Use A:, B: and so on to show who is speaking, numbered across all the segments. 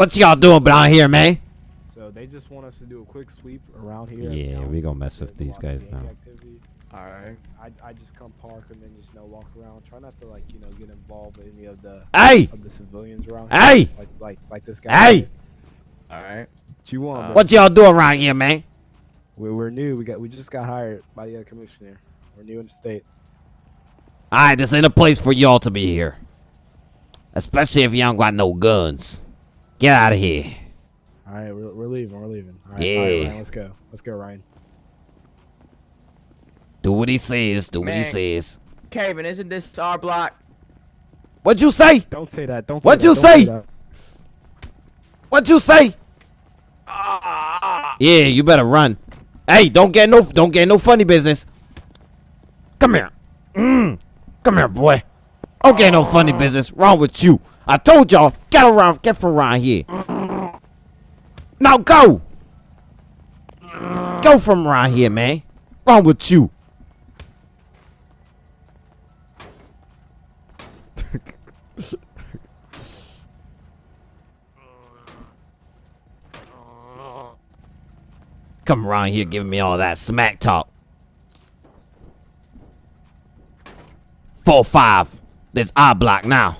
A: What y'all doing down here, man?
B: So they just want us to do a quick sweep around here.
A: Yeah, we gonna mess with these guys now.
B: activity.
C: All right.
B: I, I just come park and then just you know walk around. Try not to like you know get involved with any of the
A: Hey!
B: of the civilians around.
A: Hey!
B: Here. Like like like this guy.
A: Hey!
B: did.
C: All right.
B: What you want?
C: Uh,
A: what y'all doing around here, man?
B: We're, we're new. We got we just got hired by the uh, commissioner. We're new in the state.
A: Alright, this ain't a place for y'all to be here. Especially if y'all don't got no guns. Get out of here.
B: All right, we're, we're leaving. We're leaving. All right, all right,
A: Yeah.
B: Ryan, let's go. Let's go, Ryan.
A: Do what he says, do what he says.
C: Kevin, isn't this our block?
A: What'd you say?
B: Don't say that. Don't.
A: Say What'd
B: say
A: you
B: that, don't
A: say?
B: that.
A: What'd you say?
C: Ah!
A: Yeah, you better run. Hey, don't get no don't get no funny business. Come here. Mm. Come here, boy. Don't get no funny business. Wrong with you. I told y'all, get around, get from around here. Now go. Go from around here, man. Wrong with you. Come around here giving me all that smack talk. Four five. This I block now.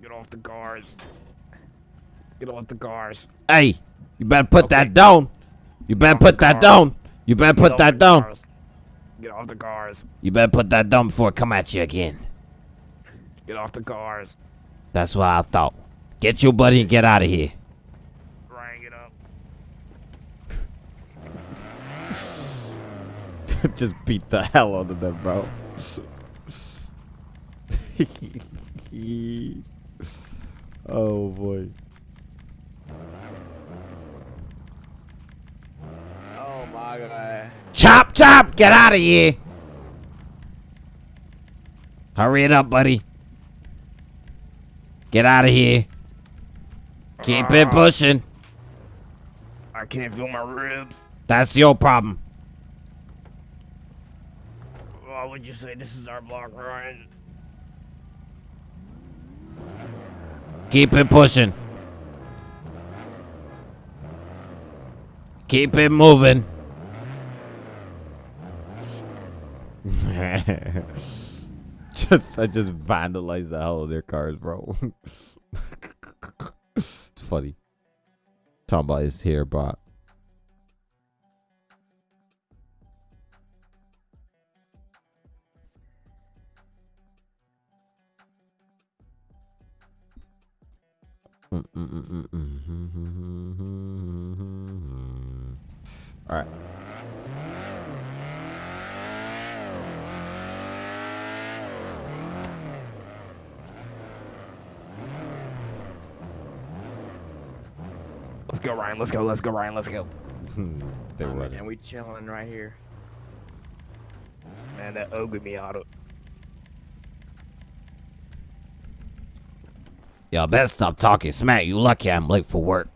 B: Get off the cars. Get off the cars.
A: Hey, you better put that down. You better put that down. You better put that down.
B: Get off the cars.
A: You better put that down before it come at you again.
B: Get off the cars.
A: That's what I thought. Get your buddy and get out of here.
B: Ryan, get up.
A: Just beat the hell out of them, bro. oh boy.
C: Oh my god.
A: Chop chop! Get out of here! Hurry it up, buddy. Get out of here. Keep it pushing.
B: I can't feel my ribs.
A: That's your problem.
B: Why would you say this is our block, Ryan?
A: Keep it pushing. Keep it moving. just I just vandalized the hell of their cars, bro. it's funny. Talking about his hair, All right.
B: Let's go, Ryan. Let's go. Let's go, Ryan. Let's go.
C: Oh,
A: running.
C: And we chilling right here.
B: Man, that ugly Miata.
A: Y'all better stop talking smack. You lucky I'm late for work.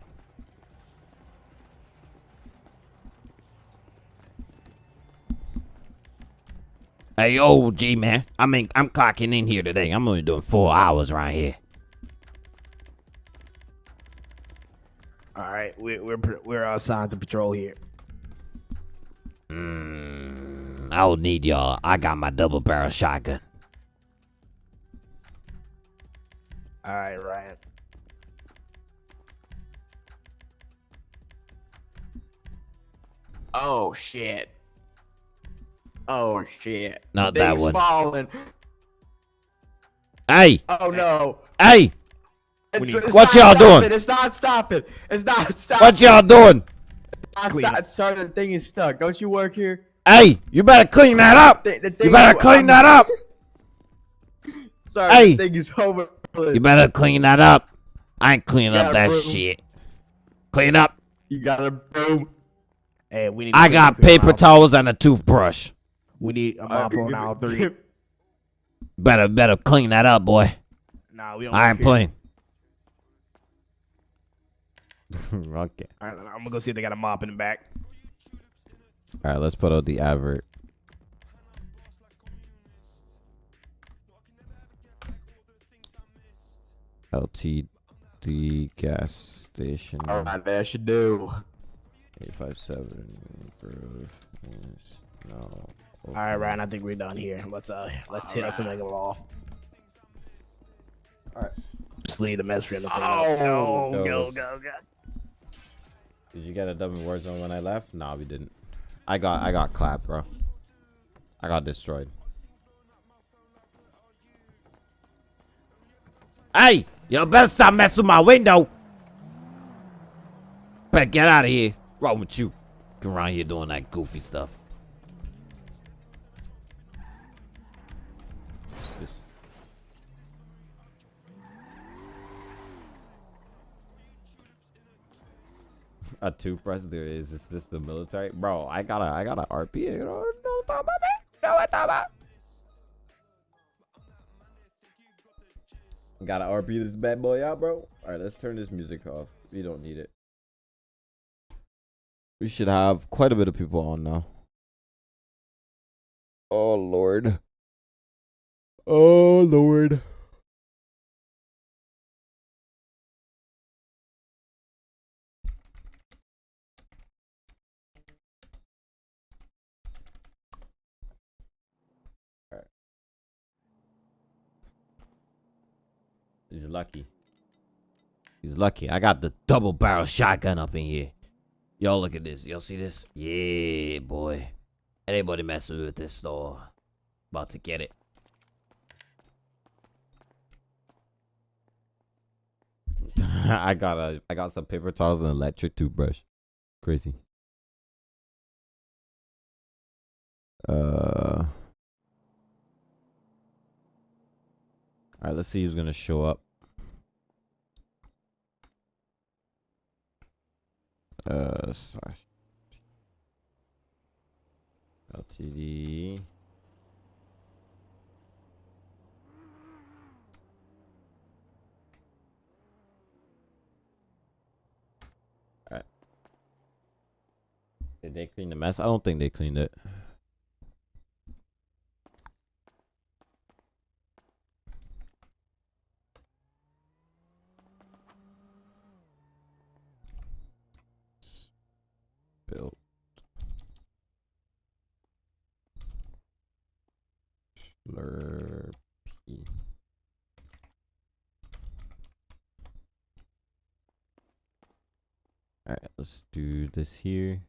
A: Hey, yo, G man. I mean, I'm clocking in here today. I'm only doing four hours right here.
B: All right, we're we're we're assigned to patrol here.
A: Mm, I don't need y'all. I got my double barrel shotgun.
B: All right, Ryan.
C: Oh shit. Oh, oh shit.
A: Not
C: Things
A: that one.
C: falling.
A: Hey,
C: Oh no.
A: hey,
C: It's, it's
A: What y'all doing?
C: It's not stopping. It's not stopping.
A: what y'all doing?
C: It's not Sorry, the thing is stuck. Don't you work here?
A: Hey, you better clean that up.
C: The- the
A: You better
C: is-
A: clean
C: I'm-
A: that up.
C: Sorry,
A: Hey.
C: the thing is over.
A: You better clean that up. I ain't cleaning up that
C: bro.
A: shit. Clean up.
C: You got a broom.
B: Hey, we need.
A: I got
B: up here on
A: paper towels and a toothbrush.
B: We need a mop on all three.
A: Better, better clean that up, boy.
B: Nah, we don't.
A: I ain't
B: work
A: playing. okay.
B: All right, I'm gonna go see if they got a mop in the back.
A: All right, let's put out the advert. LTD gas station.
C: All right, there should do.
A: 857 Grove. Yes. No.
B: All right, Ryan. I think we're done here. Let's uh, let's hit up the mega ball.
A: All right.
B: Just leave the mess for him to clean up.
A: Oh,
B: go, go, go, go.
A: Did you get a dub in Warzone when I left? Nah, we didn't. I got I got clapped, bro. I got destroyed. Hey, you better stop messing with my window. Better get out of here. Wrong with you? Get around here doing that goofy stuff. What's this? A toothbrush? There is. Is this the military? Bro, I got a I got a RP. You know, no talk about me. No what talk about. Got to RP this bad boy out, bro. All right, let's turn this music off. We don't need it. We should have quite a bit of people on now. Oh lord. Oh lord. He's lucky. He's lucky. I got the double barrel shotgun up in here. Y'all look at this. Y'all see this? Yeah, boy. Anybody messing with this store? About to get it. I got a I got some paper towels and electric toothbrush. Crazy. Uh Alright, let's see who's gonna show up. Uh, slash LTD. Did they clean the mess? I don't think they cleaned it. Built. Slurpee. Alright, let's do this here.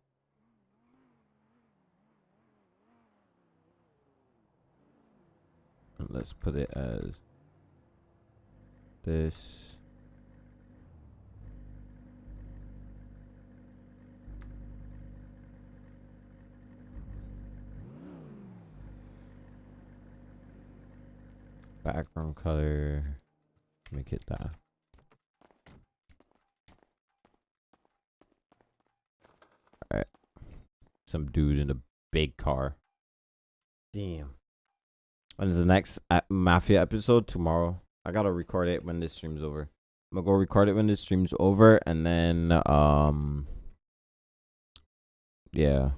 A: And let's put it as this. Background color. Make it that. Alright. Some dude in a big car. Damn. When is the next uh, Mafia episode? Tomorrow. I gotta record it when this stream's over. I'm gonna go record it when this stream's over and then um yeah.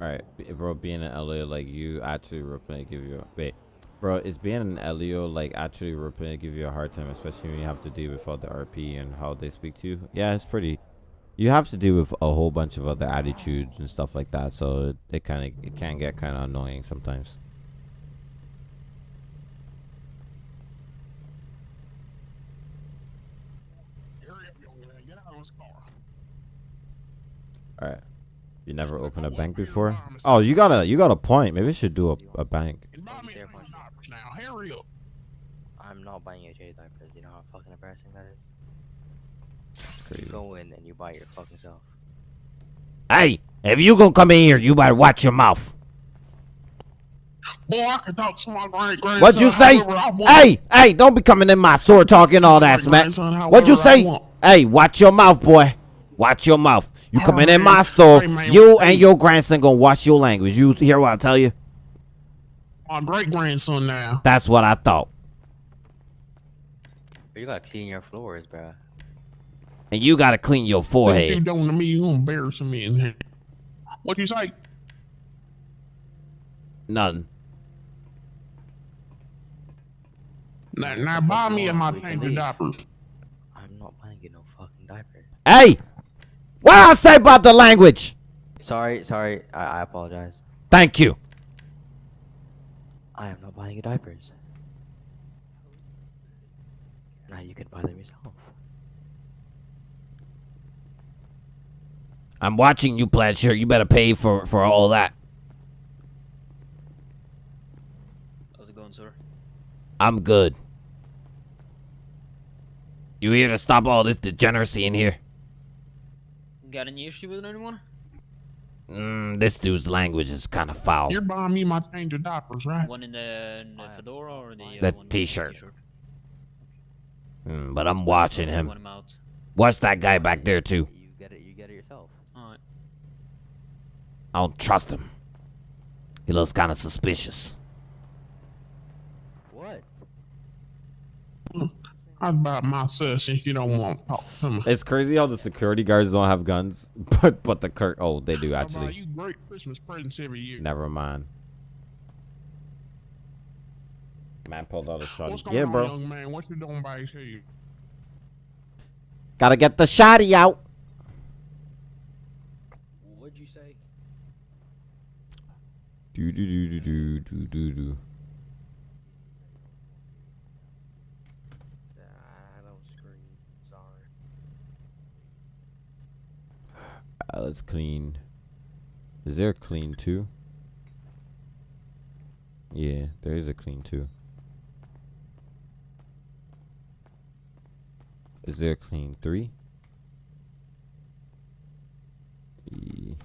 A: Alright, bro, being an LEO like you actually reply give you a wait. Bro, is being an LEO like actually reply give you a hard time, especially when you have to deal with all the RP and how they speak to you? Yeah, it's pretty you have to deal with a whole bunch of other attitudes and stuff like that, so it, it kinda it can get kinda annoying sometimes.
D: Hurry up,
A: You never opened a bank before? Oh, you got a you got a point. Maybe I should do a, a bank.
D: And buy me
E: Fair
D: some
E: point.
D: diapers now. Hurry up.
E: I'm not buying you J diapers. You know how fucking embarrassing that is.
A: Crazy.
E: Go in and you buy your fucking self.
A: Hey, if you gonna come in here, you better watch your mouth.
D: Boy, I can talk to my great grandson.
A: What'd you say?
D: however I want.
A: Hey, hey, don't be coming in my store talking all that smack. What'd you say? Hey, watch your mouth, boy. Watch your mouth. You
D: All
A: coming in
D: right,
A: my store, you
D: hey.
A: and your grandson gonna watch your language. You hear what I tell you?
D: My great grandson now.
A: That's what I thought.
E: You gotta clean your floors, bro.
A: And you gotta clean your
D: What you
A: forehead.
D: doing to me? You embarrassing me in here. What you say?
A: Nothing.
D: Now, now buy me and my
E: We can
D: change of diapers.
E: I'm not buying you no fucking diaper.
A: Hey, what I say about the language?
E: Sorry, sorry. I, I apologize.
A: Thank you.
E: I am not buying you diapers. Now you can buy them yourself.
A: I'm watching you, Pledger. You better pay for for all that.
F: How's it going, sir?
A: I'm good. You here to stop all this degeneracy in here?
F: Got any issue with anyone?
A: Mm, this dude's language is kind of foul.
D: You're buying me my change of diapers, right?
F: One in the, in the fedora or the, uh,
A: The t-shirt.
F: t-shirt?
A: Mm, but I'm watching him.
F: him out.
A: Watch that guy back there too.
E: You get it. You get it yourself.
F: Alright.
A: I don't trust him. He looks kind of suspicious.
E: What?
D: I about my sis if you don't want to talk to me.
A: It's crazy how the security guards don't have guns, but but the cur- oh they do actually.
D: you great Christmas presents every year.
A: Never mind. Man pulled out a shot.
D: What's going
A: Yeah,
D: on,
A: bro.
D: young man? What you doing back here?
A: Gotta get the shotty out.
G: What'd you say?
A: Do do do do do do do do.
G: I don't scream. Sorry.
A: Uh, let's clean. Is there a clean two? Yeah, there is a clean two. Is there a clean three? E-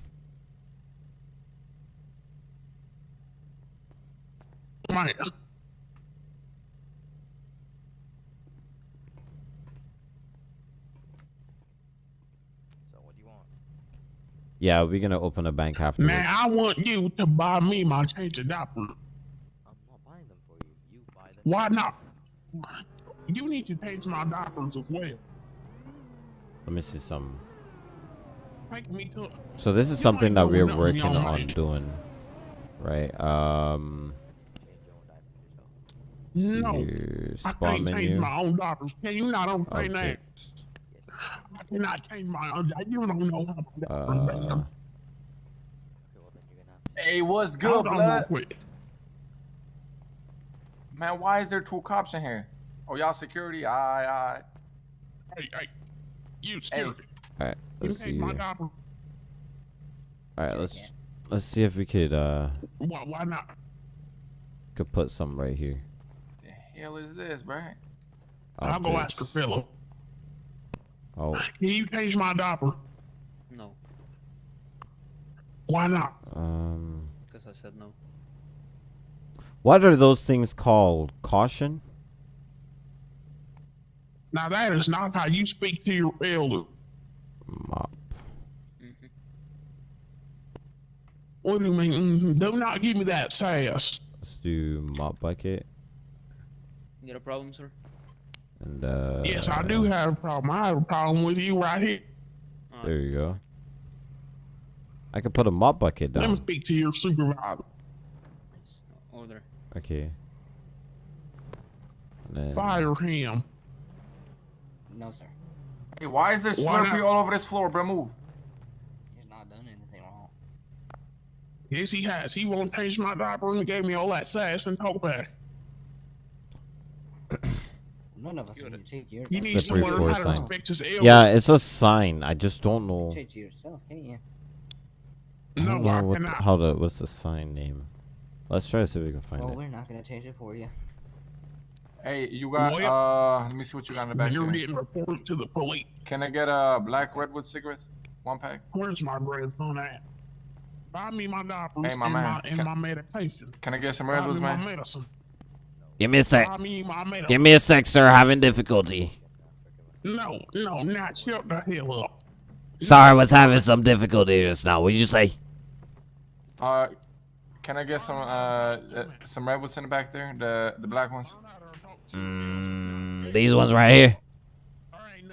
D: Man,
E: So what do you want?
A: Yeah, we're gonna open a bank afterwards.
D: Man, I want you to buy me my change of diapers.
E: I'm not buying them for you. You buy them.
D: Why not? You need to change my diapers as well.
A: Let me see some.
D: Take me to.
A: So this is
D: You
A: something that we're working on
D: man.
A: doing, right? Um,
E: Change your own diapers yourself.
D: No,
A: here,
D: I
A: spawn
D: can't change my own diapers. Can you not understand that?
A: Objects.
D: I cannot change my own. You don't know how my diapers
A: Uh,
D: man.
E: Okay, well then you're gonna have to.
H: Hey, what's good,
D: Hold
H: blood? Man, why is there two cops in here? Oh, y'all security? Aye, aye.
D: Hey, hey, you scared.
A: all right, let's
D: change
A: see.
D: my
A: here. All right, let's let's see if we could uh
D: Why, why not?
A: could put some right here.
H: The hell is this, bro?
D: I'll go ask
A: Objects.
D: the fella.
A: Oh,
D: Can you change my diaper?
F: No,
D: Why not?
A: um,
F: because I said no.
A: what are those things called? Caution?
D: Now that is not how you speak to your elder.
A: Mop.
F: hmm
D: What do you mean? mhm? Do not give me that sass.
A: Let's do mop bucket
F: You got a problem, sir?
A: And uh.
D: yes, I do have a problem. I have a problem with you right here.
A: There you go. I could put a mop bucket down.
D: Let me speak to your supervisor.
F: Order.
A: Okay. Then
D: Fire him.
G: No, sir.
H: Hey, why is there
D: Why
H: Slurpee all over this floor, bro? Move.
G: He's not done anything wrong.
D: Yes, he has. He won't change my diaper and gave me all that sass and talk back.
G: None of us are going to take your.
D: You
G: that's
D: need to
A: Slippery
D: learn
A: floor
D: how to
A: sign.
D: respect his elders.
A: Yeah, it's a sign. I just don't know.
G: Change it yourself, can't you?
A: I don't
D: No,
A: know what the, how to. What's the sign name? Let's try to see if we can find
G: Well,
A: it.
G: we're not going to change it for you.
H: Hey, you got
D: Well,
H: uh let me see what you got in the back
D: You're
H: here.
D: getting reported to the police.
H: Can I get uh black redwood cigarettes? One pack?
D: Where's my grandson at? Buy me my diapers
H: Hey, my
D: and,
H: man,
D: my, and
H: can-
D: my medication.
H: Can I get some
D: Buy me
H: redwoods,
D: my
H: man?
D: medicine.
A: Give me a sec.
D: Buy me my medicine.
A: Give me a sec, sir. Having difficulty.
D: No, no, not shut the hell up.
A: Sorry, I was having some difficulty just now. What did you say?
H: Uh can I get some uh, uh some redwoods in the back there? The the black ones?
A: Mm, these ones right here.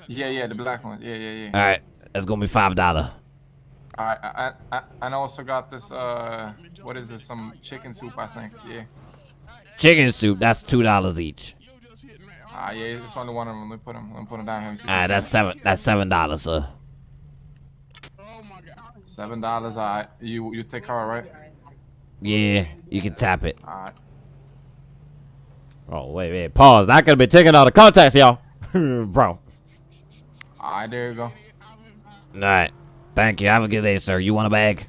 H: Yeah, yeah, the black ones. Yeah, yeah, yeah.
A: All right, that's gonna be five dollar.
H: Alright, I, I, I, and I also got this, uh, what is this? Some chicken soup, I think. Yeah.
A: Chicken soup. That's two dollars each.
H: Ah, yeah, it's only one of them. Let me put them, let me put them down here.
A: All right, that's seven. That's seven dollars, sir. Oh my god.
H: Seven dollars. Alright, you you take card, right?
A: Yeah, you can tap it.
H: Alright.
A: Oh wait, wait. Pause. That could have been taken out of context, y'all. Bro.
H: Alright, there you go.
A: All right. Thank you. Have a good day, sir. You want a bag?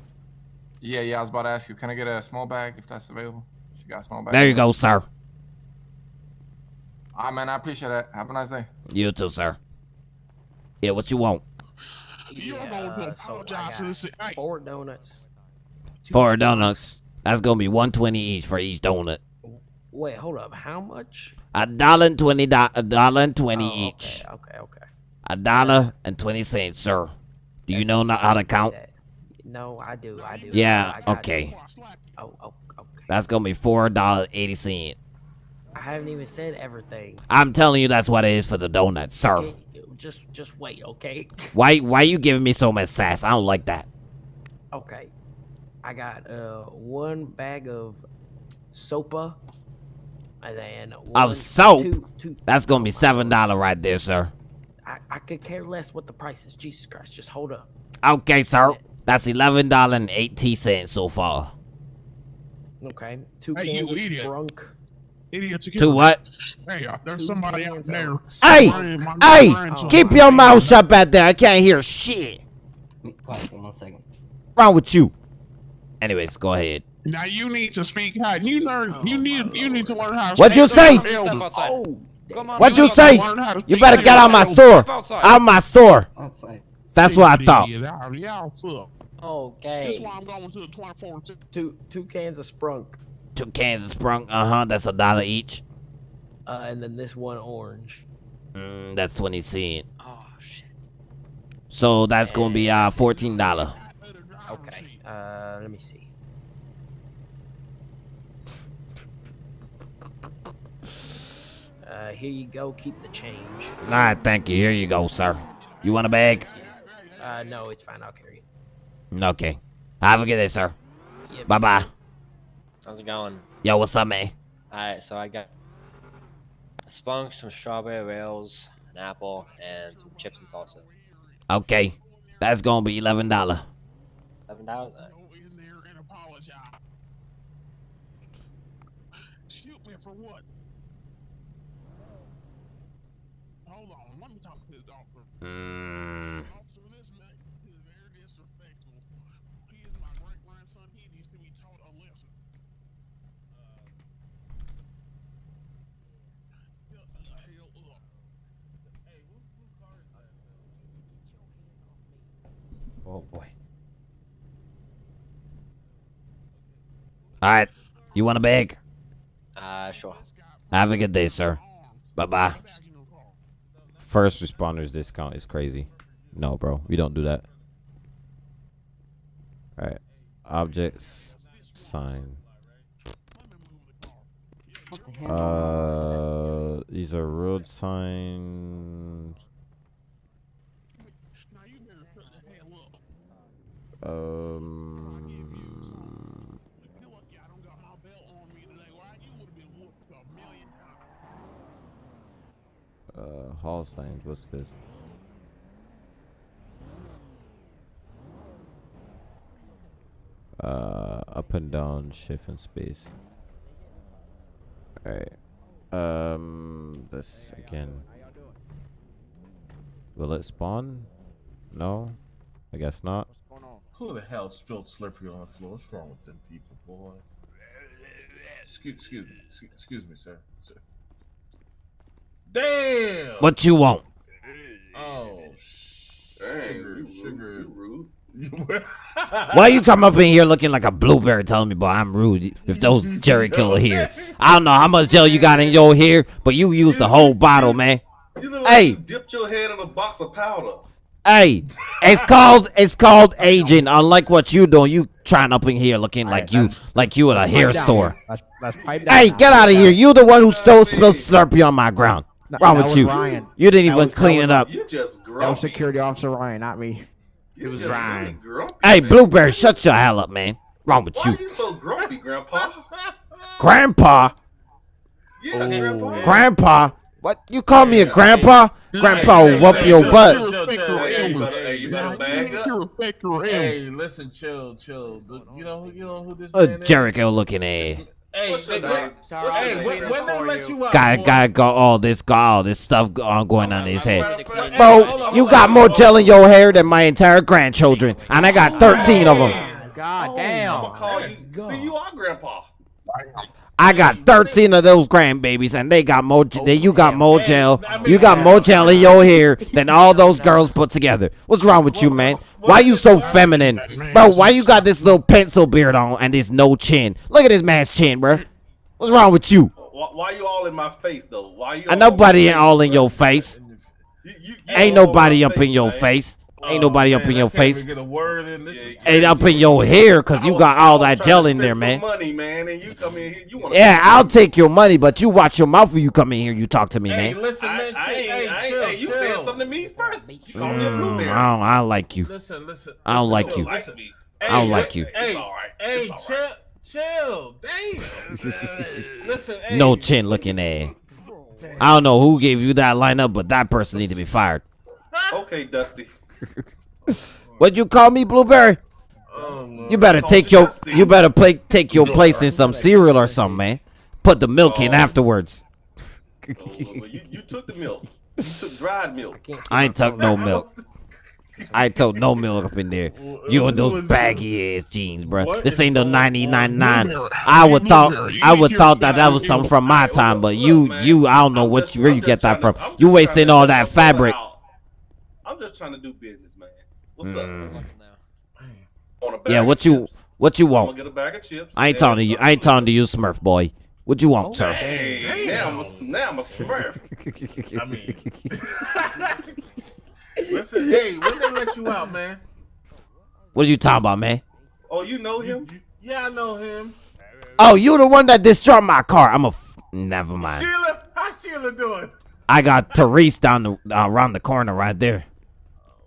H: Yeah, yeah. I was about to ask you, can I get a small bag if that's available? You got a small bag?
A: There you go, sir.
H: Alright, man. I appreciate that. Have a nice day.
A: You too, sir. Yeah, what you want?
D: You're going to
I: so
D: to
I: got
D: hey,
I: four donuts. two
A: Four
I: scones.
A: donuts. That's gonna be one twenty each for each donut.
I: Wait, hold up. How much?
A: A dollar and twenty do- a dollar and twenty
I: Oh,
A: each.
I: Okay, okay, okay.
A: A dollar and twenty cents, sir. Do you know not how to count?
I: No, I do. I do.
A: Yeah,
I: I got
A: okay.
I: you. Oh, oh, okay.
A: That's gonna be four dollars eighty cent.
I: I haven't even said everything.
A: I'm telling you that's what it is for the donuts, sir.
I: Okay, just, just wait, okay?
A: Why why you giving me so much sass? I don't like that.
I: Okay. I got uh one bag of sopa, and then one,
A: soap?
I: Two, two,
A: That's gonna be seven dollar right there, sir.
I: I, I could care less what the price is. Jesus Christ, just hold up.
A: Okay, sir. That's eleven dollar and eighty cents so far.
I: Okay, two
D: Hey, you
I: cans of
D: idiot.
I: Sprunk.
D: idiot
A: To what?
D: Hey, uh, there's
I: Two
D: somebody out there.
A: Hey,
D: spraying
A: hey,
D: grandson.
A: keep your mouth shut back there. I can't hear shit.
G: Quiet for one second.
A: wrong with you? Anyways, go ahead.
D: Now you need to speak how you learn.
I: Oh,
D: you need you need to learn how. to
A: What'd you
D: speak
A: say?
D: your elders.
E: outside.
I: Oh,
A: What'd
E: you
A: you say?
D: Learn how to
A: You better get
D: your
A: out my store.
E: Step outside.
A: Out my store. That's what I thought.
D: Idiot, Y'all, y'all suck. That's why I'm going to the 24.
I: two two cans of Sprunk,
A: Two cans of Sprunk, Uh huh. That's a dollar each.
I: uh, and then this one orange.
A: Mm, that's twenty cent.
E: Oh shit.
A: So that's gonna be uh fourteen dollar.
I: Okay. Uh, let me see. Uh, here you go. Keep the change.
A: Nah, thank you. Here you go, sir. You want a bag?
I: Uh, no, it's fine. I'll carry it.
A: Okay. Have a good day, sir.
I: Yeah,
A: Bye bye.
J: How's it going?
A: Yo, what's up, man?
J: Alright, so I got a Sprunk, some strawberry rails, an apple, and some chips and salsa.
A: Okay. That's gonna be eleven dollar.
J: Eleven dollars?
D: Go in there and apologize. Shoot me for what? Hold on, let me talk to this officer.
A: Mm.
D: Disrespectful. He is my great grandson. He needs to be taught a lesson. Shut the hell up. Hey, whose blue car is that?
A: Oh boy. All right. You want a bag?
J: Uh, sure.
A: Have a good day, sir. Bye bye. First responders discount is crazy. No, bro. We don't do that. All right. Objects. Sign.
G: What the hell?
A: Uh, these are road signs.
D: Now you better shut the hell up.
A: Um.
D: You're lucky I don't got my belt on me today. Why you would have been whooped a million times.
A: Uh, hall signs. What's this? Uh, up and down, shift and space. Alright. Um, this again. Will it spawn? No? I guess not.
K: Who the hell spilled slippery on the floor? What's wrong with them people, boy? Excuse, excuse me, excuse, excuse me, sir. sir.
C: Damn.
A: What you want?
C: Oh,
K: Dang,
C: sugar, sugar.
K: rude, you rude.
A: Why you come up in here looking like a blueberry telling me, boy, I'm rude if those Jerry Killer here? I don't know how much gel you got in your hair, but you used the whole bottle, man.
K: You look like
A: Hey.
K: you dipped your head in a box of powder.
A: Hey, it's called it's called aging. Unlike what you doing, you trying up in here looking like you like you at a hair store.
B: Let's, let's pipe down.
A: Hey, get out of here! You the one who stole spilled Slurpee on my ground.
B: No,
A: Wrong with you?
B: Ryan.
A: You didn't
B: That
A: even
B: was-
A: clean
B: that
A: it up.
K: You just grumpy.
B: That was security officer Ryan, not me.
K: You
B: it was
K: just
B: Ryan.
K: really
A: Hey,
K: man.
A: Blueberry, shut your hell up, man. Wrong with
K: Why
A: you,
K: are you so grumpy, Grandpa?
A: Grandpa?
K: Yeah, Grandpa. Oh.
A: Grandpa? What? You call me a
K: Yeah.
A: grandpa? Grandpa will whoop your butt.
C: Chill, chill, chill.
K: Hey, you better, hey, you better bag up.
C: Hey, listen, chill, chill. The- You know, who- you know who this
A: A
C: man is?
A: Jericho looking at.
C: Hey,
K: What's
C: hey,
K: your name?
I: Sorry,
C: hey, when, when they let you out,
A: Guy,
C: boy?
A: guy got all this, got all this stuff on going on in his head.
K: Matter of fact-
C: Hey,
A: Bro, you got more gel in your hair than my entire grandchildren, and I got 13 of them.
I: God
K: I'm gonna call you. See, you are Grandpa.
A: I got 13 of those grandbabies, and they got more. Then you got more gel. You got more gel in your hair than all those girls put together. What's wrong with you, man? Why you so feminine, bro? Why you got this little pencil beard on and this no chin? Look at this man's chin, bro. What's wrong with you?
K: Why, why you all in my face though? Why you?
A: Nobody
K: ain't
A: all in your face. Ain't nobody up in your face. Ain't
C: Oh,
A: nobody up in your face.
C: Get a word in. This
K: Yeah, yeah.
A: Ain't up in your hair, cause you got all that gel in there, man.
K: Money, man, and you come in here. You want?
A: Yeah, I'll take your money, but you watch your mouth when you come in here. You talk to me,
C: Hey,
A: man.
C: listen, man.
K: I
C: chill,
K: ain't,
C: hey,
K: I ain't,
C: chill,
K: hey, you
C: chill.
K: said something to me first. You called me a
A: Mm,
K: blueberry.
A: I don't, I don't like you.
C: Listen, listen.
A: I don't
C: listen,
A: like you.
C: listen.
A: I don't like you.
C: Hey,
K: all right.
C: hey,
K: It's
C: chill, chill. Damn. listen, hey.
A: No chin looking at. I don't know who gave you that lineup, but that person need to be fired.
K: Okay, Dusty.
A: What'd you call me, Blueberry?
C: Oh,
A: You better take your
K: Dusty.
A: you better play take your place in some cereal or something, man. Put the milk in
K: Oh.
A: afterwards.
K: Oh, well, you, you took the milk. You took dried milk.
I: Can't
A: I ain't took no milk. I ain't took no milk up in there. You and those baggy ass jeans, bro.
C: What
A: This ain't no
C: going
A: ninety nine nine. I would thought I would thought that that was something from my time, but you you I don't know what you where you get that from. You wasting all that fabric.
K: Out. I'm just trying to do business, man. What's
A: Mm.
K: up?
J: Now.
K: Want a bag
A: Yeah, what you
K: chips?
A: what you
K: I'm gonna
A: want?
K: get a bag of chips.
A: I ain't
K: and
A: talking to you. I ain't
K: a-
A: talking to you, Smurf boy. What you want, sir?
K: Hey, now I'm a, now I'm a smurf.
C: I mean, listen, hey, when they let you out, man?
A: What are you talking about, man?
K: Oh, you know him?
C: Yeah, I know him.
A: Oh, you the one that destroyed my car. I'm a. F- Never mind.
C: Sheila, how's Sheila doing?
A: I got Therese down the uh, around the corner right there.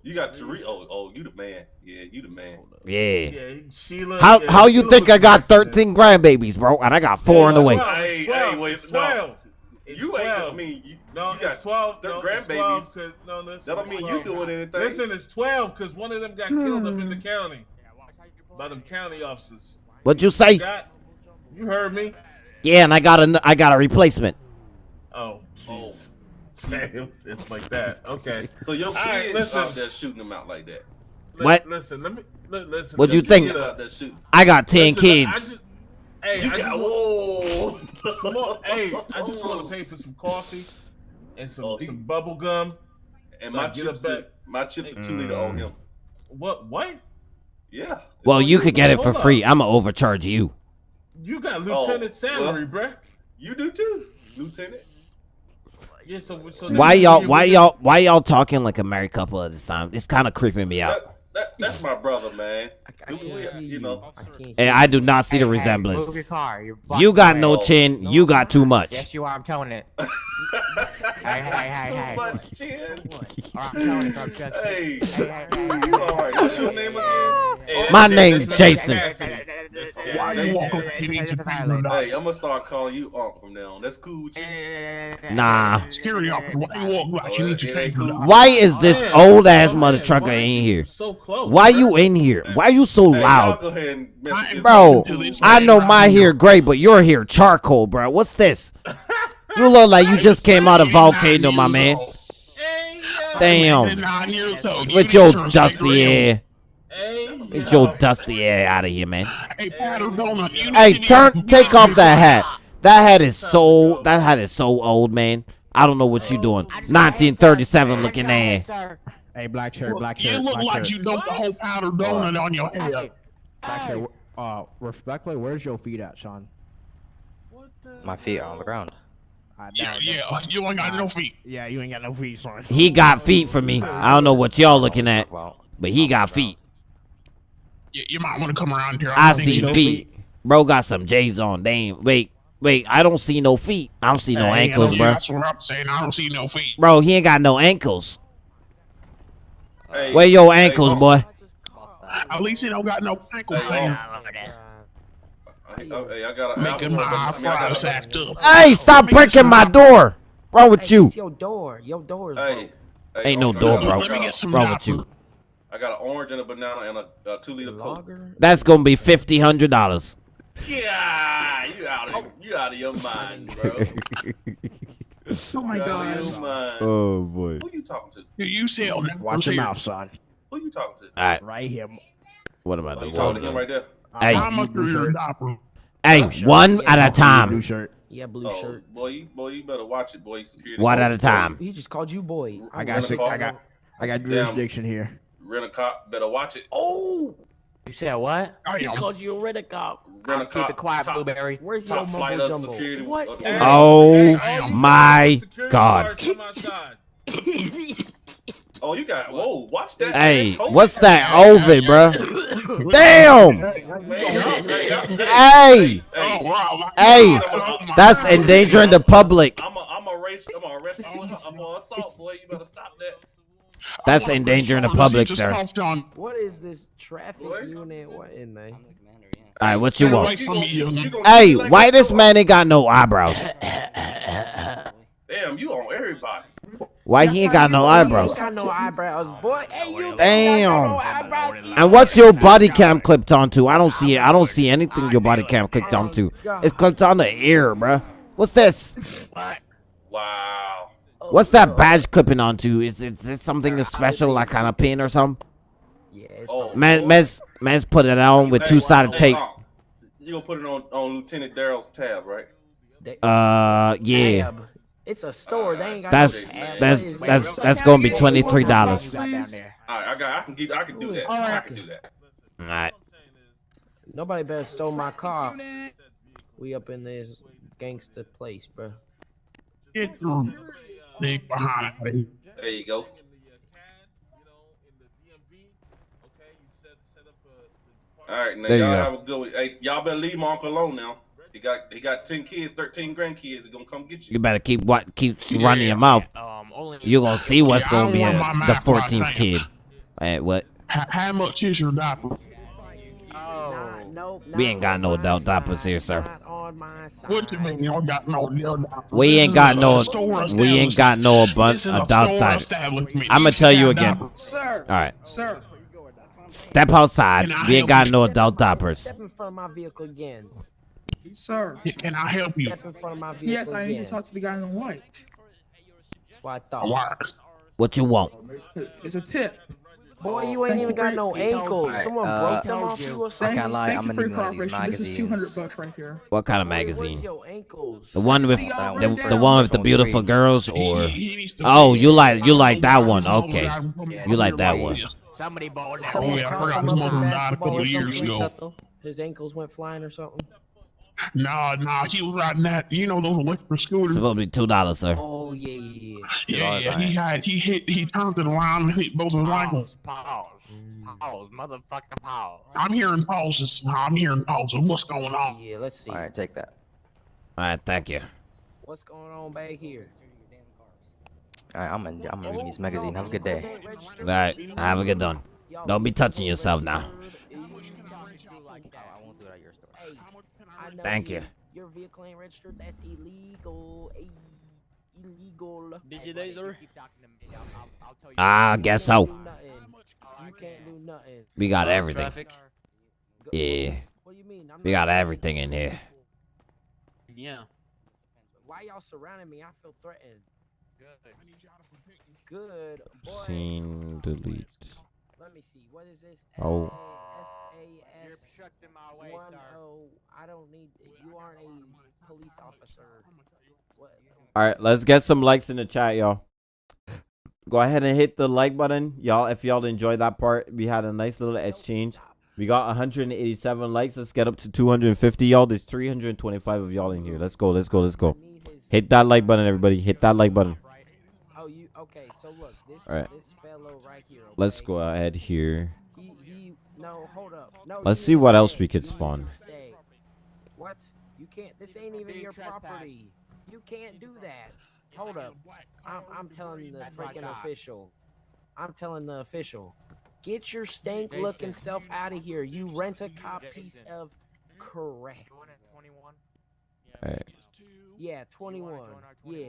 K: You got Tariq. Oh, oh, you the man. Yeah, you the man.
A: Yeah.
C: Yeah, Sheila.
A: How
C: yeah,
A: how you
C: Sheila
A: think I got
C: accident.
A: 13 grandbabies, bro? And I got four on the way.
C: Twelve,
K: Hey,
C: it's 12,
K: hey, wait,
C: it's
K: no.
C: 12. It's
K: You ain't.
C: 12.
K: I mean, you,
C: No,
K: you got
C: it's 12.
K: they're
C: no,
K: grandbabies.
C: 12 'cause- no, listen,
K: That don't mean
C: 12.
K: you doing anything.
C: Listen, it's 12 because one of them got killed up in the mm. county by them county officers.
A: What'd you say?
C: Got, you heard me?
A: Yeah, and I got a I got a replacement.
C: Oh, oh jeez. It's, it's like that. Okay.
K: So your
C: All right,
K: kids
C: listen.
K: out there shooting them out like that.
A: What?
C: Listen, let me li- listen.
A: What do
C: you
A: think?
K: Out.
A: I got 10
C: listen, I
A: kids.
C: just- hey,
K: You
C: I
K: got
C: just, want-
K: whoa.
C: come on, hey, I just want to pay for some coffee and some,
K: Oh,
C: some bubble gum.
K: And
C: So
K: my chips,
C: it
K: are,
C: back.
K: my chips are two liter mm. on him.
C: What? What?
K: Yeah.
A: Well, you could get it for free. I'm gonna overcharge you.
C: You got
K: Oh,
C: lieutenant salary, bruh.
K: You do too, Lieutenant.
C: Yeah, so, so
A: Why y'all why y'all why y'all talking like a married couple at this time? It's kind of creeping me out.
K: That, that, that's my brother, man.
I: I
K: We-
I: can't
K: we- you know.
I: I
A: And I do not see the
I: Hey, hey,
A: resemblance.
I: Move your car. You're
A: You got no
I: way.
A: chin. You got too much.
I: Yes, you are. I'm telling it. hey, hey, hey,
K: Too
I: hey.
K: much chin.
I: I'm telling it.
K: Hey,
I: Hey, hey, hey, hey,
K: you all right? What's your name again?
C: Hey,
A: My
C: that's-
A: name's Jason.
K: Hey, I'm gonna start calling you Unc from now on. That's cool with you.
A: Nah.
D: Security officer, why you walk like you need your
K: Oh, it ain't
D: cable?
K: cool.
A: Why is this old ass
C: oh,
A: mother trucker in here?
C: So close.
A: Why
C: bruh?
A: you in here? Why you so
K: Hey,
A: loud?
K: go ahead and mess with
A: Bro, I
D: man.
A: know my hair gray, but your hair charcoal, bro. What's this? You look like you just came out of volcano, my man. Damn.
D: Nine years old. You
A: With your dusty
D: take it
A: hair. Get your dusty hair out of here, man.
D: Hey, Paddle Donut. you
A: Hey,
D: need to-
A: turn, take off that hat. That hat is so, that hat is so old, man. I don't know what you're doing. 1937 looking ass.
B: Hey, black shirt, black
D: You look
B: black
D: like
B: shirt.
D: you dumped the whole powder donut on your head.
B: Black shirt. Uh, respectfully, where's your feet at, Sean?
E: My feet are on the ground.
B: I
D: Yeah, yeah, you ain't got no feet.
B: Yeah, you ain't got no feet, son.
A: He got feet for me. I don't know what y'all looking at, but he got feet.
D: You, you might want to come around here.
A: I
D: don't
A: see
D: you know
A: feet. Bro got some J's on. Damn. Wait, wait. I don't see no feet. I don't see no
B: Hey,
A: ankles,
D: Yeah,
A: bro.
D: That's what I'm saying. I don't see no feet.
A: Bro, he ain't got no ankles.
K: Hey,
A: Where your
K: hey,
A: ankles,
K: oh,
A: boy?
D: At least you don't got no ankles.
K: Hey.
D: Oh.
K: Hey, oh, hey, I got
D: Making my
K: I mean,
D: eyebrows act up.
A: Hey, stop breaking my door. Wrong with
I: Hey,
A: you?
I: your door. Your door is
K: Hey, hey,
A: Ain't no
K: also,
A: door,
K: got
A: bro.
K: I
D: Let me get some
A: Wrong with you?
K: I got an orange and a banana and a, a two liter coke.
I: Lager?
A: That's gonna be fifty hundred dollars.
K: Yeah, you out of oh. you out of your mind, bro.
D: Oh my
K: You out of
D: god.
K: your mind.
A: Oh boy.
K: Who are you talking to?
D: You, you sell diapers
B: Watch your
D: here.
B: mouth, son.
K: Who are you talking to?
A: All right.
B: Right here.
A: What am I
K: Oh, you talking to him
A: doing?
K: right there?
A: Hey,
D: How much are your diapers?
A: hey, one at a time.
B: Blue
A: time.
B: shirt.
I: Yeah, blue
K: Oh,
I: shirt.
K: boy, you boy, you better watch it, boy. Security.
A: One at a time.
I: He just called you boy.
B: I got sick. I got. I got jurisdiction here.
K: Rent a cop. Better watch it.
I: Oh!
E: You said what?
I: He
D: Damn.
I: called you a red cop.
K: Rent
E: Keep it quiet,
K: top,
E: Blueberry.
I: Where's your
K: Top flight
I: mumbo jumbo?
K: security.
I: What?
K: of-
I: the-
A: Oh
D: Damn.
A: my God.
K: Oh, you got. Whoa, watch that.
A: Hey,
K: man.
A: what's that oven, bro? Damn. Hey, hey, that's endangering the public.
K: I'm a, I'm a race. I'm a arrest. I'm a assault, boy. You better stop that.
A: That's endangering the public, sir.
D: on.
I: What is this traffic
K: What?
I: unit? What in there?
A: All right, what you
D: Get
A: want?
D: from you.
K: You gonna
A: Hey,
K: treat me
A: why this man ain't got no eyebrows?
K: Damn, you on everybody.
A: Why he ain't got no eyebrows?
I: got no eyebrows, boy. Hey, you
A: Damn.
I: got no eyebrows.
A: And what's your body cam clipped onto? I don't see it. I don't see anything your body cam clipped onto. It's clipped on the ear, bruh. What's this?
K: Wow.
A: What's that badge clipping onto? Is it, is it something special, like kind of pin or something?
I: Yeah, it's
K: Oh,
A: Man,
K: boy.
A: man's, man's put it on with two-sided
K: hey,
A: tape.
K: You gonna put it on on Lieutenant Daryl's tab, right?
A: Uh, yeah.
I: Tab. It's a store. They ain't got
A: That's
I: no tab.
A: that's
I: What is
A: that's that's gonna be twenty-three dollars. All
B: You got down there.
K: All right, I got. I can get. I can do
I: Who is
K: that. I can do that.
A: right.
I: Nobody better stole my car. We up in this gangster place, bro.
D: Get your dick behind me.
K: There you go. All right, now
A: There you
K: y'all have a good one. Hey, y'all better leave my uncle alone now. He got he got ten kids, thirteen grandkids. He gonna come get you.
A: You better keep what keep running your mouth.
L: Um, only.
A: You gonna see what's
D: Yeah,
A: gonna be
D: don't
A: a, the fourteenth kid. Hey, what?
D: H- how much is your diaper?
I: Nah, nope,
A: We ain't got no
I: my
A: adult diapers here, sir.
I: Not on my side.
D: What you mean you don't got no deal?
A: We ain't got no
D: store
A: we ain't got no abun-
D: This is a
A: adult
D: store
A: diapers. I'ma tell you again.
M: Sir.
A: All right,
M: Sir.
A: step outside. We ain't got no
I: Step in
A: adult diapers.
I: Step in front of my vehicle again.
M: Sir.
D: Can I help you?
I: Step in front of my vehicle
M: Yes, I need to talk to the guy in the white.
I: That's what I thought.
A: What you want?
M: It's a tip.
I: Boy, you ain't even got no ankles. Someone
E: uh,
I: broke them off you or
M: Thank,
I: something.
E: can't lie,
M: thank
E: I'm
M: you
E: gonna
M: for your
E: need one of these
M: cooperation. This is two hundred bucks right here.
A: What kind of magazine?
I: Where's your ankles?
A: The one with the, the,
M: wrote
A: the
M: down.
A: one with the beautiful girls, or
D: he needs to
A: Oh, you like- you like that one. Okay.
D: that I'm coming
A: You like that one.
L: Somebody bought that.
D: Oh yeah, I forgot
I: him
D: his mother died a couple of years ago.
I: His ankles went flying or something.
D: Nah, nah, he was riding that. You know those electric scooters.
A: It's supposed to be two dollars, sir.
I: Oh yeah, yeah, yeah.
D: Yeah, yeah. He had he hit he turned it around and hit both of his ankles.
L: Pause. Pause. Pause. Motherfucking pause.
D: I'm hearing pauses. I'm hearing pauses. What's going on?
I: Yeah, let's see.
E: All right, take that.
A: All right, thank you.
I: What's going on back here?
E: All right, I'm gonna I'm gonna read this magazine. Have a good day.
A: All right, have a good one. Don't be touching yourself now.
E: I won't do it at your store.
I: Hey, I know
A: Thank you.
I: Your vehicle ain't registered. That's illegal. Ay, illegal.
L: Busy day, sir.
A: Ah, I guess so.
I: You can't do nothing. You can't do nothing.
A: We got everything.
L: Traffic.
A: Yeah,
I: What do you mean? I'm
A: we got everything in here.
L: Yeah.
I: Why y'all surrounding me? I feel threatened. Good, boy.
A: Scene delete.
I: Let me see. What is this?
A: Oh.
I: S-A-S.
F: You're obstructing my way,
I: One
F: sir.
I: oh. I don't need. You aren't a police officer. What?
A: All right, let's get some likes in the chat, y'all. Go ahead and hit the like button, y'all. If y'all enjoyed that part, we had a nice little exchange. We got 187 likes. Let's get up to 250, y'all. There's 325 of y'all in here. Let's go. Let's go. Let's go. Hit that like button, everybody. Hit that like button.
I: Oh, you okay? So look, this
A: Alright.
I: this fellow right here.
A: Let's go ahead here.
I: He he. No, hold up. No.
A: Let's see what else we could
I: You need to
A: spawn.
I: What? You can't. This ain't even your property. You can't do that. Hold up. I'm I'm telling the freaking official. I'm telling the official. Get your stank looking self out of here. You rent a cop piece of correct.
F: Join at 21.
A: Alright.
I: Yeah, 21. Yeah,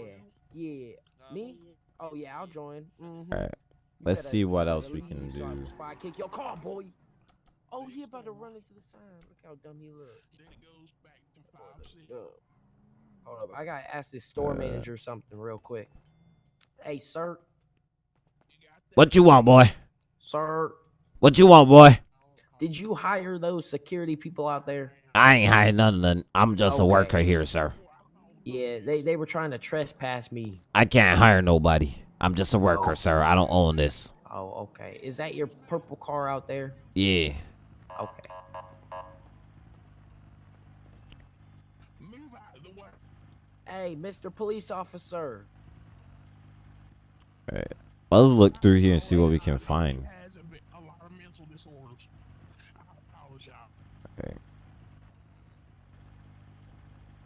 I: yeah. Me? Oh yeah, I'll join. hmm
A: Alright. Let's see what else we can do.
I: Before I kick your car, boy. Oh, he about to run into the sign. Look how dumb he look.
D: Then it goes back to five
I: Hold up, I gotta ask this store
A: Uh.
I: manager something real quick. Hey, sir,
A: What you want, boy?
I: sir,
A: What you want, boy?
I: did you hire those security people out there?
A: I ain't hiding nothing. I'm just a worker here, sir.
I: Yeah, they they were trying to trespass me.
A: I can't hire nobody. I'm just a worker,
I: Oh.
A: sir. I don't own this.
I: Oh, okay. Is that your purple car out there?
A: Yeah.
I: Okay.
D: Move out of the way.
I: Hey, Mr. Police Officer.
A: Alright. Let's look through here and see what we can find.
D: Has a, bit- a lot of mental disorders. I apologize.
A: Okay.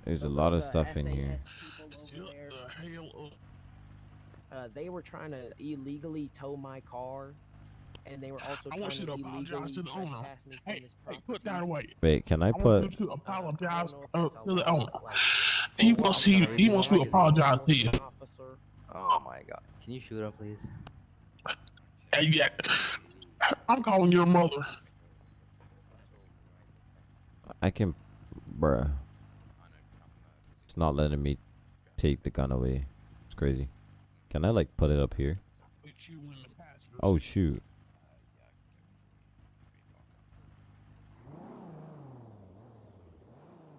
A: There's a lot of
I: uh,
A: stuff in here.
I: people over
D: Shut
I: there,
D: the hell up.
I: Uh, they were trying to illegally tow my car, and they were also
D: I
I: trying
D: want
I: to
D: you to
I: illegally
D: apologize to the owner.
I: trespass me from
D: Hey, hey, put that away.
A: Wait, can I
D: I want
A: put?
D: you to apologize
I: I
D: uh,
I: don't know if it's
D: to the owner.
I: like,
D: He wants he he wants to apologize to you.
I: officer.
E: Oh my god. Can you shoot up, please?
D: Hey, yeah. I'm calling your mother.
A: I can, bruh. Not letting me take the gun away. It's crazy. Can I like put it up here? Oh shoot.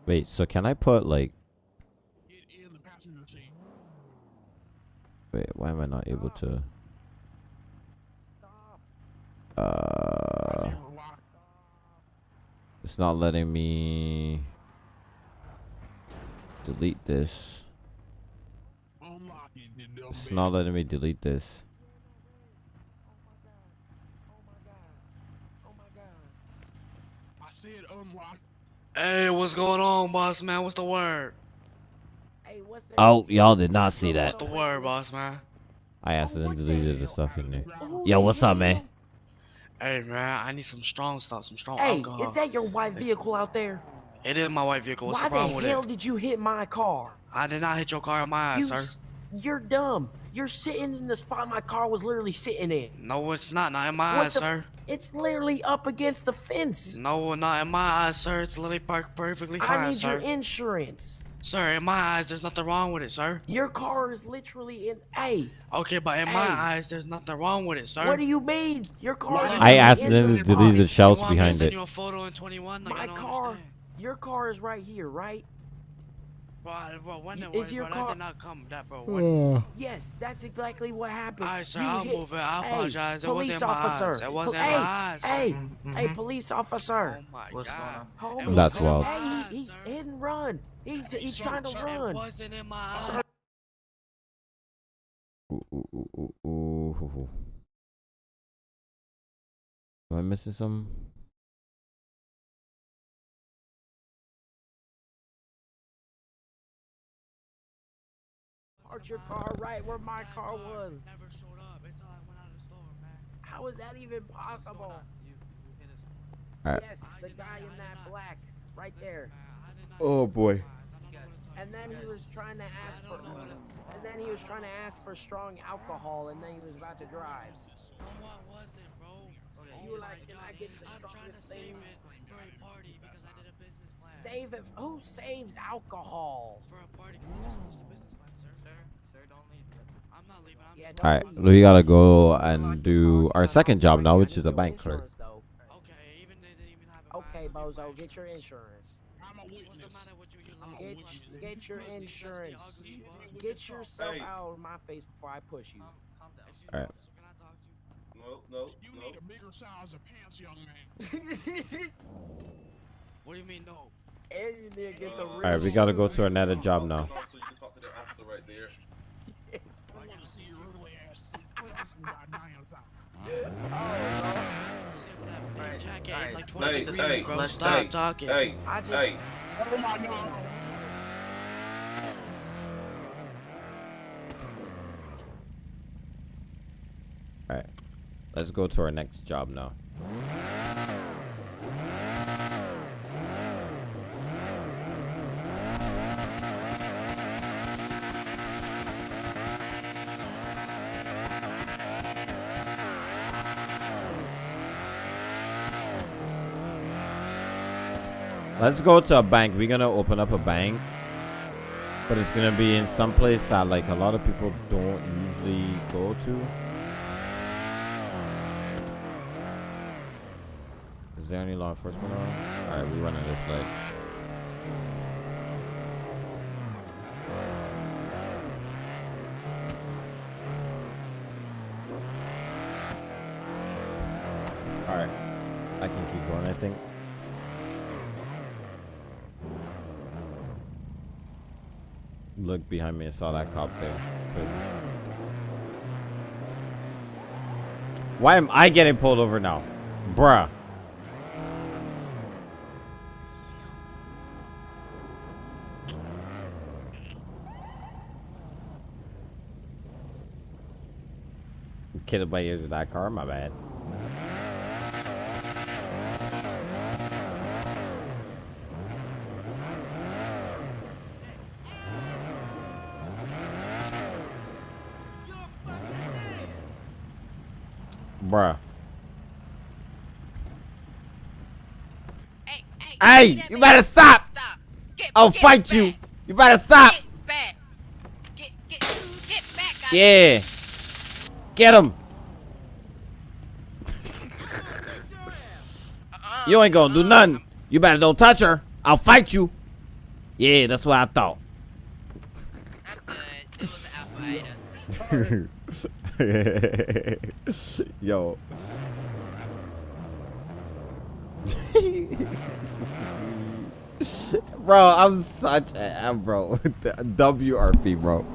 A: Wait, so can I put like? Wait, why am I not able to?
I: Stop.
A: Uh, it's not letting me delete this.
D: Unlock it, you dumb
A: It's not letting me delete this.
I: Oh my god. Oh my god.
D: I said unlock.
N: Hey, what's going on, boss man? What's the word?
I: Hey, what's that?
A: Oh, y'all did not see that.
N: What's the word, boss man?
A: I accidentally oh, deleted the stuff in there. Yo, what's up, man?
N: Hey, man, I need some strong stuff, some strong
I: Hey,
N: alcohol.
I: is that your white vehicle out there?
N: It is my white vehicle. What's
I: Why
N: the problem with it?
I: Why the hell did you hit my car?
N: I did not hit your car in my
I: You,
N: eyes, sir.
I: you're dumb. You're sitting in the spot my car was literally sitting in.
N: No, it's not. Not in my
I: What
N: eyes, sir.
I: It's literally up against the fence.
N: No, not in my eyes, sir. It's literally parked perfectly fine, I
I: need
N: sir.
I: your insurance.
N: Sir, in my eyes, there's nothing wrong with it, sir.
I: Your car is literally in. A.
N: Okay, but in my eyes, there's nothing wrong with it, sir.
I: what do you mean? Your car. is
N: I
I: literally in
A: accidentally
I: the
A: deleted
I: spot.
A: the shells
N: you want me to
A: behind
N: send
A: it.
N: you a photo in 21? Like, I
I: My
N: don't
I: car.
N: understand.
I: Your car is right here, right?
N: Bro, I- bro, when,
I: Y-
N: when,
I: is your
N: bro,
I: car-
N: that did not come, that, bro. When,
I: Yes, that's exactly what happened.
N: Alright, sir,
I: You
N: I'll
I: hit-
N: move it. I
I: Hey,
N: apologize. It
I: police
N: wasn't in my
I: officer.
N: eyes. It wasn't
I: hey,
N: my eyes.
I: Hey,
E: Mm-hmm.
I: hey, police officer.
N: Oh my
E: What's going
N: god.
E: on?
A: That's
N: wasn't
A: wild.
I: Hey, he, he's
N: sir.
I: hit and run. He's he's
D: Sir,
I: trying to
D: sir,
I: run.
N: It wasn't in my eyes.
I: Sir,
A: Ooh, ooh, ooh, ooh, ooh, ooh, ooh. Am I missing some?
I: Park your car right where my car was.
N: Never showed up until I went out of the store, man.
I: How is that even possible?
A: Alright.
I: Yes, the guy in that black, right there.
A: Oh boy.
I: And then he was trying to ask for, and then he was trying to ask for strong alcohol, and then he was about to drive.
N: No, I wasn't, bro.
I: Oh, you were like, can I get the
N: I'm trying to
I: strongest
N: save
I: thing?
N: it for a party because I did a business plan.
I: Save it. Who saves alcohol?
N: For a party because I just hosted a business plan, I'm not leaving. I'm
I: Yeah,
N: just
A: All right, we gotta go and do our second job now, which is a bank clerk.
N: Okay, even they didn't even have a
I: Okay,
N: mask on, you
I: Bozo, get your insurance.
D: I'm a
N: What's the
D: witness.
N: matter with you? You
D: I'm a
N: little
I: Get, get your
N: Dusty, dusty,
I: insurance. Get yourself
K: Hey.
I: out of my face before I push you.
A: Alright.
N: officer, can I talk to you?
K: No, no,
D: You
K: no.
D: need a bigger size of pants, young man.
N: What do you mean no?
I: and you need to get some
K: Uh,
A: Alright, we gotta go to another job now.
D: See your ugly ass put some goddamn time.
N: Sit with that big like 20
K: Hey, hey,
N: bro.
E: let's
N: Stop
K: hey,
N: talking.
K: Hey,
I: I just-
K: hey.
D: Oh my god.
A: Alright, let's go to our next job now. Let's go to a bank. We're gonna open up a bank. But it's gonna be in some place that like a lot of people don't usually go to. Is there any law enforcement around? Alright, we're running this way. Alright. I can keep going, I think. Look behind me and saw that cop there. Why am I getting pulled over now? Bruh. Killed by ears with that car, my bad.
O: Hey, hey,
A: Hey,
O: get that
A: you better stop!
O: Stop. Get,
A: I'll
O: get
A: fight
O: back.
A: you. You better stop.
O: Get back. Get, get, get back. I
A: Yeah. Get him.
O: Uh-uh.
A: You ain't gonna do nothing. Uh-uh. You better don't touch her. I'll fight you. Yeah, that's what I thought.
O: I'm good. It was an alpha
A: Yo. bro, I'm such a bro. WRP, bro.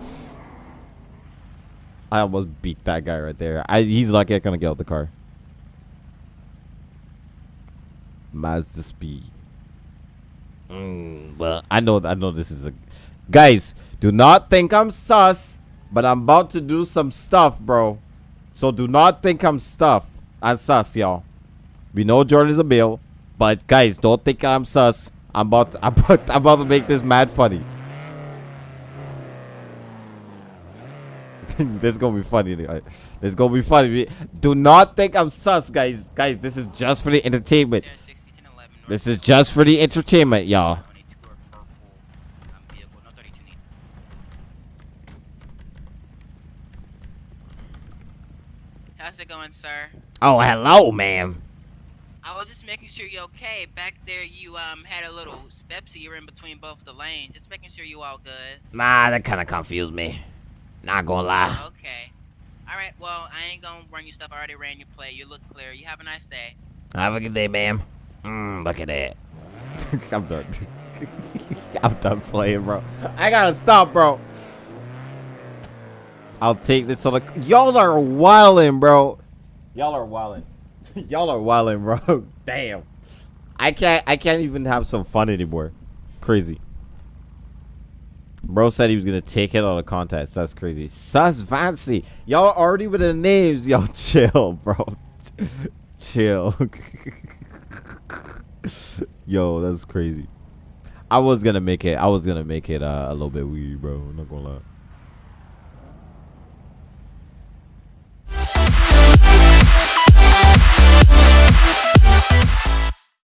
A: I almost beat that guy right there. I he's lucky I couldn't get out the car. Mazda speed. Mm, well, I know I know this is a guys. Do not think I'm sus, but I'm about to do some stuff, bro. So do not think I'm stuff. I'm sus, y'all. We know Jordan's a bill, but guys, don't think I'm sus. I'm about to, I'm about, I'm about to make this mad funny. this is gonna be funny. This is gonna be funny. Do not think I'm sus, guys. Guys, this is just for the entertainment. This is just for the entertainment, y'all.
O: How's it going, sir?
A: Oh, hello, ma'am.
O: I was just making sure you're okay. Back there, you um had a little Pepsi. You're in between both the lanes. Just making sure you all good.
A: Nah, that kind of confused me. Not gonna lie.
O: Okay. All right. Well, I ain't gonna run your stuff. I already ran your play. You look clear. You have a nice day.
A: Have a good day, ma'am. Mm, look at that. I'm done. I'm done playing, bro. I gotta stop, bro. I'll take this on the. Y'all are wildin', bro. Y'all are wildin'. Y'all are wildin', bro. Damn. I can't I can't even have some fun anymore. Crazy. Bro said he was gonna take it out of contest. That's crazy. Sus fancy. Y'all already with the names. Y'all chill, bro. chill. Yo, that's crazy. I was gonna make it. I was gonna make it uh, a little bit weird, bro. I'm not gonna lie.